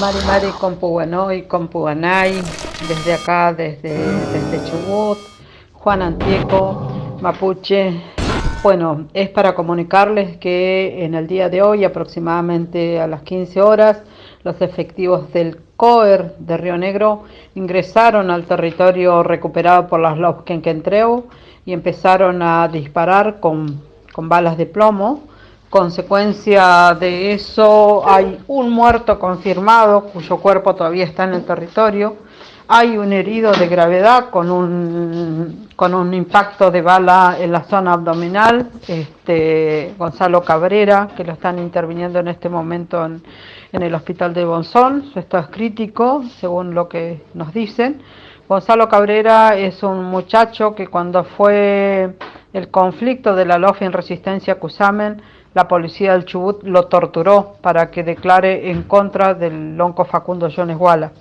Mari Mari Compuanoy, Compuanay, desde acá, desde, desde Chubut, Juan Antieco, Mapuche. Bueno, es para comunicarles que en el día de hoy, aproximadamente a las 15 horas, los efectivos del COER de Río Negro ingresaron al territorio recuperado por las Lobkenkentreu y empezaron a disparar con, con balas de plomo Consecuencia de eso hay un muerto confirmado cuyo cuerpo todavía está en el territorio. Hay un herido de gravedad con un, con un impacto de bala en la zona abdominal, este, Gonzalo Cabrera, que lo están interviniendo en este momento en, el hospital de Bonzón. Su estado es crítico, según lo que nos dicen. Gonzalo Cabrera es un muchacho que cuando fue el conflicto de la LOF en resistencia Cusamen, la policía del Chubut lo torturó para que declare en contra del lonco Facundo Jones Walla.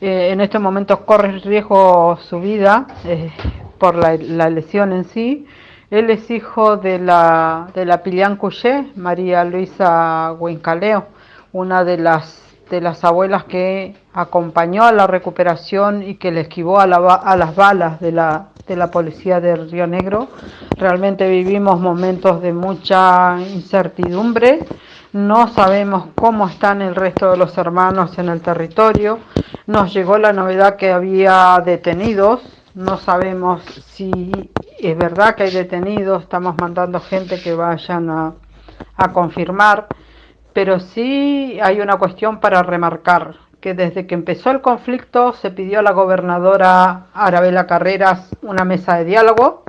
Eh, en este momento corre riesgo su vida eh, por la, lesión en sí. Él es hijo de la, de la Pilian Couché, María Luisa Huincaleo, una de las, de las abuelas que acompañó a la recuperación y que le esquivó a, a las balas de la, de la policía de Río Negro. Realmente vivimos momentos de mucha incertidumbre. No sabemos cómo están el resto de los hermanos en el territorio. Nos llegó la novedad que había detenidos. No sabemos si es verdad que hay detenidos. Estamos mandando gente que vayan a, a confirmar. Pero sí hay una cuestión para remarcar que desde que empezó el conflicto se pidió a la gobernadora Arabela Carreras una mesa de diálogo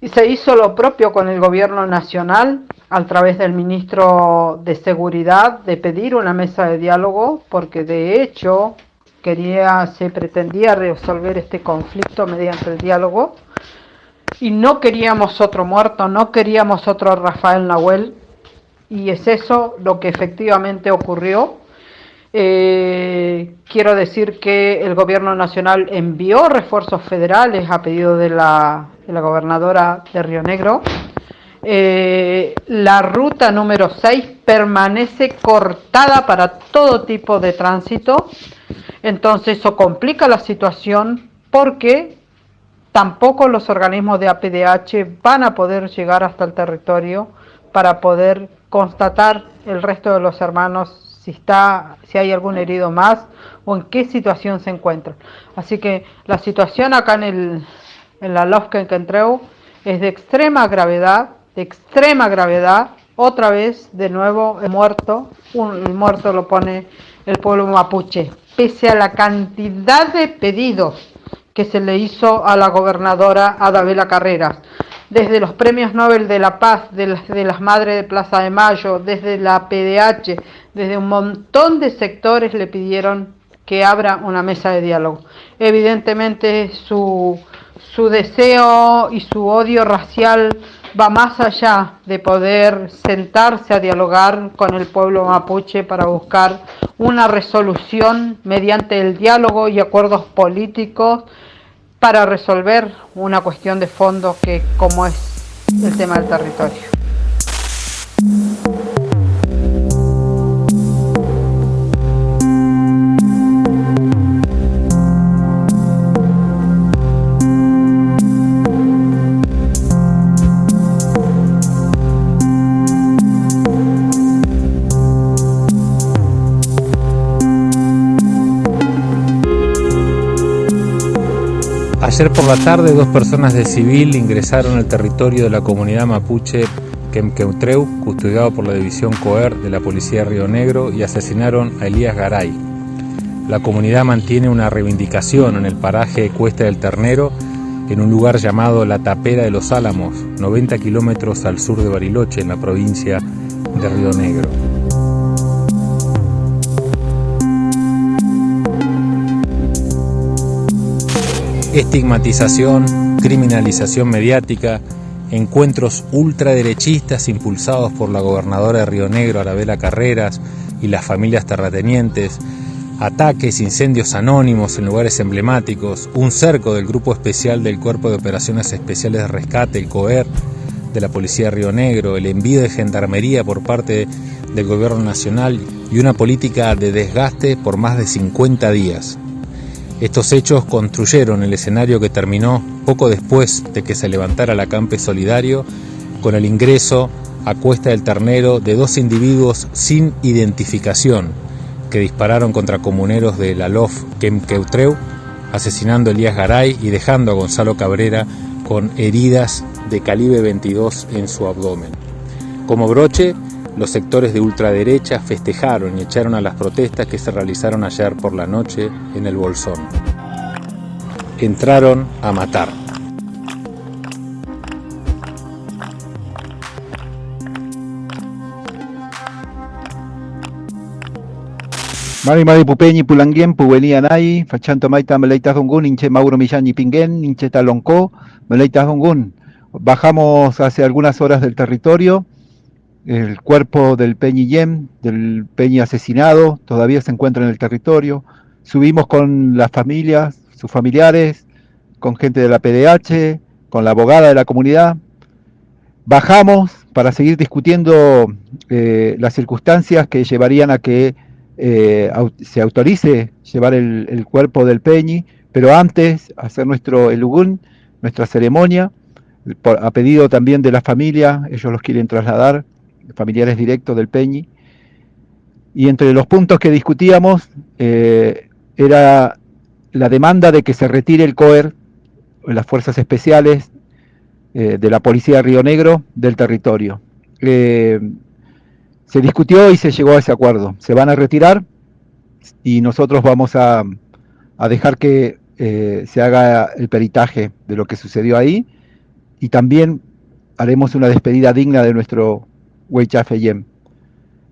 y se hizo lo propio con el gobierno nacional a través del ministro de Seguridad de pedir una mesa de diálogo porque de hecho quería se pretendía resolver este conflicto mediante el diálogo. Y no queríamos otro muerto, no queríamos otro Rafael Nahuel. Y es eso lo que efectivamente ocurrió eh, quiero decir que el gobierno nacional envió refuerzos federales a pedido de la, gobernadora de Río Negro. Eh, la ruta número 6 permanece cortada para todo tipo de tránsito. Entonces eso complica la situación porque tampoco los organismos de APDH van a poder llegar hasta el territorio para poder constatar el resto de los hermanos si está, si hay algún herido más o en qué situación se encuentra. Así que la situación acá en, el, en la Lofka en Kentreu es de extrema gravedad, de extrema gravedad. Otra vez, de nuevo, muerto, un, el muerto lo pone el pueblo mapuche, pese a la cantidad de pedidos que se le hizo a la gobernadora Adabela Carreras desde los premios Nobel de la Paz, de las, Madres de Plaza de Mayo, desde la PDH, desde un montón de sectores le pidieron que abra una mesa de diálogo. Evidentemente su, su deseo y su odio racial va más allá de poder sentarse a dialogar con el pueblo mapuche para buscar una resolución mediante el diálogo y acuerdos políticos para resolver una cuestión de fondo que como es el tema del territorio. Ayer por la tarde dos personas de civil ingresaron al territorio de la comunidad mapuche Quemqueutreu, custodiado por la división COER de la Policía de Río Negro, y asesinaron a Elías Garay. La comunidad mantiene una reivindicación en el paraje Cuesta del Ternero, en un lugar llamado La Tapera de los Álamos, 90 kilómetros al sur de Bariloche, en la provincia de Río Negro. Estigmatización, criminalización mediática, encuentros ultraderechistas impulsados por la gobernadora de Río Negro, Arabela Carreras, y las familias terratenientes, ataques, incendios anónimos en lugares emblemáticos, un cerco del Grupo Especial del Cuerpo de Operaciones Especiales de Rescate, el COER, de la Policía de Río Negro, el envío de gendarmería por parte del Gobierno Nacional y una política de desgaste por más de 50 días. Estos hechos construyeron el escenario que terminó poco después de que se levantara el acampe solidario con el ingreso a Cuesta del Ternero de dos individuos sin identificación que dispararon contra comuneros de la LOF Quemqueutreu, asesinando a Elías Garay y dejando a Gonzalo Cabrera con heridas de calibre 22 en su abdomen. Como broche, los sectores de ultraderecha festejaron y echaron a las protestas que se realizaron ayer por la noche en el Bolsón. Entraron a matar. Mari Mari Pupeñi Pulangien Puvenía Nai, Fachanto Maita Meleitas Dongun, Inche Mauro Millán Pinguen, Inche Talonco, Meleitas Dongun. Bajamos hace algunas horas del territorio, el cuerpo del Peñi Yem, del Peñi asesinado, todavía se encuentra en el territorio. Subimos con las familias, sus familiares, con gente de la PDH, con la abogada de la comunidad. Bajamos para seguir discutiendo eh, las circunstancias que llevarían a que eh, se autorice llevar el, cuerpo del Peñi, pero antes hacer nuestro elugún, nuestra ceremonia, a pedido también de la familia, ellos los quieren trasladar, familiares directos del Peñi. Y entre los puntos que discutíamos eh, era la demanda de que se retire el COER, las fuerzas especiales eh, de la Policía de Río Negro, del territorio se discutió y se llegó a ese acuerdo. Se van a retirar y nosotros vamos a, dejar que eh, se haga el peritaje de lo que sucedió ahí y también haremos una despedida digna de nuestro Weichafe Yem.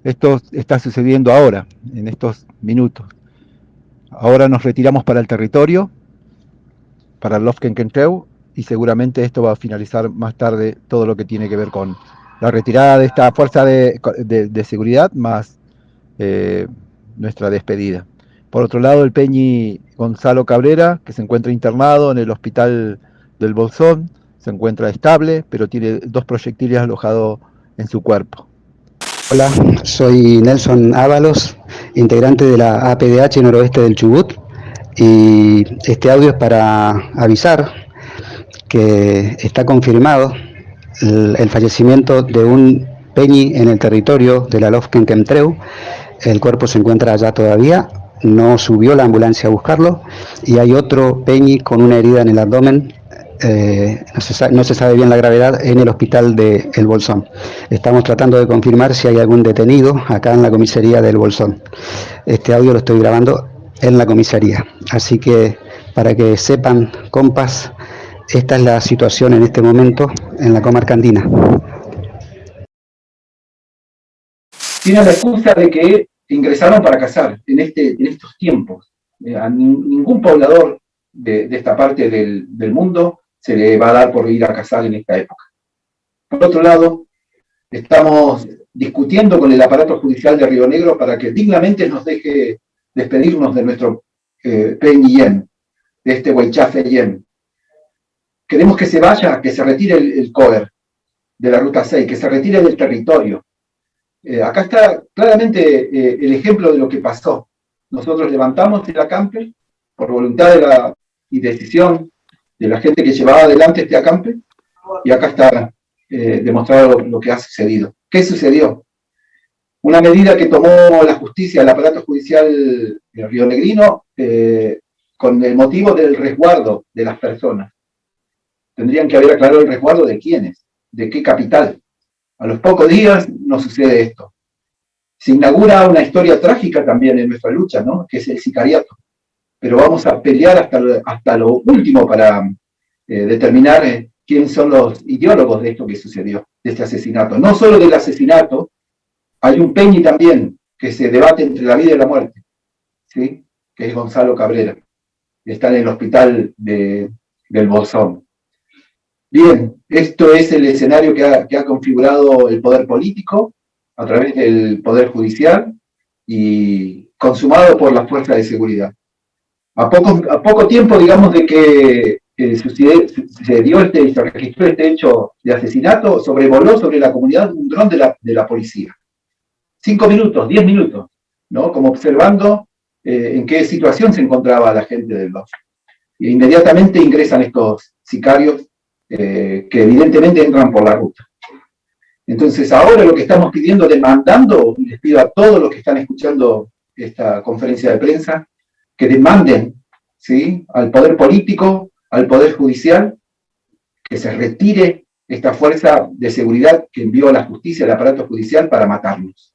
Esto está sucediendo ahora, en estos minutos. Ahora nos retiramos para el territorio, para el Lofkenkentreu, y seguramente esto va a finalizar más tarde todo lo que tiene que ver con la retirada de esta fuerza de, seguridad más eh, nuestra despedida. Por otro lado, el Peñi Gonzalo Cabrera, que se encuentra internado en el hospital del Bolsón, se encuentra estable, pero tiene dos proyectiles alojados en su cuerpo. Hola, soy Nelson Ábalos, integrante de la APDH Noroeste del Chubut, y este audio es para avisar que está confirmado el, fallecimiento de un peñi en el territorio de la Lofken Kemtreu. El cuerpo se encuentra allá todavía, no subió la ambulancia a buscarlo y hay otro peñi con una herida en el abdomen, eh, no, se sabe, bien la gravedad, en el hospital de El Bolsón. Estamos tratando de confirmar si hay algún detenido acá en la comisaría del Bolsón. Este audio lo estoy grabando en la comisaría, así que para que sepan, compas, esta es la situación en este momento en la comarca andina. Tiene la excusa de que ingresaron para cazar en, este, en estos tiempos. Eh, a ningún poblador de, esta parte del, del, mundo se le va a dar por ir a cazar en esta época. Por otro lado, estamos discutiendo con el aparato judicial de Río Negro para que dignamente nos deje despedirnos de nuestro eh, de este Huaychafe Yen, Queremos que se vaya, que se retire el, cover de la Ruta 6, que se retire del territorio. Eh, acá está claramente eh, el ejemplo de lo que pasó. Nosotros levantamos el acampe por voluntad de la, y decisión de la gente que llevaba adelante este acampe, y acá está eh, demostrado lo, que ha sucedido. ¿Qué sucedió? Una medida que tomó la justicia, el aparato judicial Río Negrino, con el motivo del resguardo de las personas tendrían que haber aclarado el resguardo de quiénes, de qué capital. A los pocos días nos sucede esto. Se inaugura una historia trágica también en nuestra lucha, ¿no? que es el sicariato. Pero vamos a pelear hasta, hasta lo último para eh, determinar eh, quiénes son los ideólogos de esto que sucedió, de este asesinato. No solo del asesinato, hay un peñi también que se debate entre la vida y la muerte, ¿sí? que es Gonzalo Cabrera, está en el hospital de, del Bolsón. Bien, esto es el escenario que ha, configurado el poder político a través del poder judicial y consumado por las fuerzas de seguridad. A poco, a poco tiempo, digamos, de que se, dio este, se registró este hecho de asesinato, sobrevoló sobre la comunidad un dron de la, de la policía. Cinco minutos, diez minutos. ¿no? Como observando eh, en qué situación se encontraba la gente del DOF. E inmediatamente ingresan estos sicarios eh, que evidentemente entran por la ruta. Entonces ahora lo que estamos pidiendo, demandando, les pido a todos los que están escuchando esta conferencia de prensa, que demanden ¿sí? al poder político, al poder judicial, que se retire esta fuerza de seguridad que envió la justicia, al aparato judicial, para matarnos.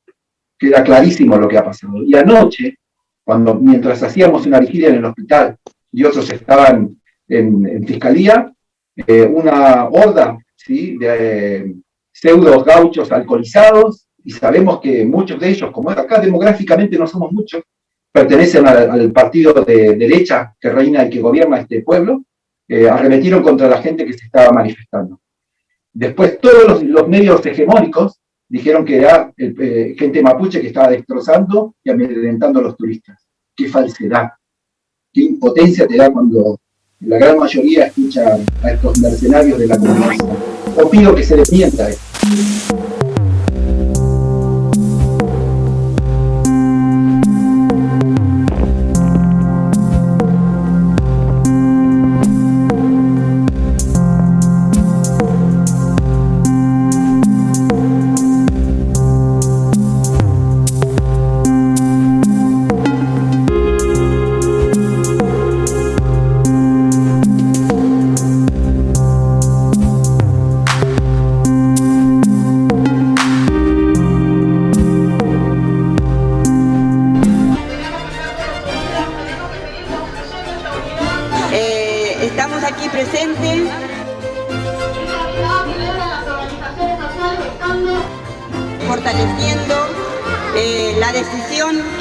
Queda clarísimo lo que ha pasado. Y anoche, cuando mientras hacíamos una vigilia en el hospital y otros estaban en, fiscalía, eh, una horda ¿sí? de eh, pseudos gauchos alcoholizados, y sabemos que muchos de ellos, como acá demográficamente no somos muchos, pertenecen al, partido de derecha que reina y que gobierna este pueblo, eh, arremetieron contra la gente que se estaba manifestando. Después todos los, medios hegemónicos dijeron que era eh, gente mapuche que estaba destrozando y amedrentando a los turistas. ¡Qué falsedad! ¡Qué impotencia te da cuando la gran mayoría escucha a estos mercenarios de la comunidad! Yo pido que se desmienta esto.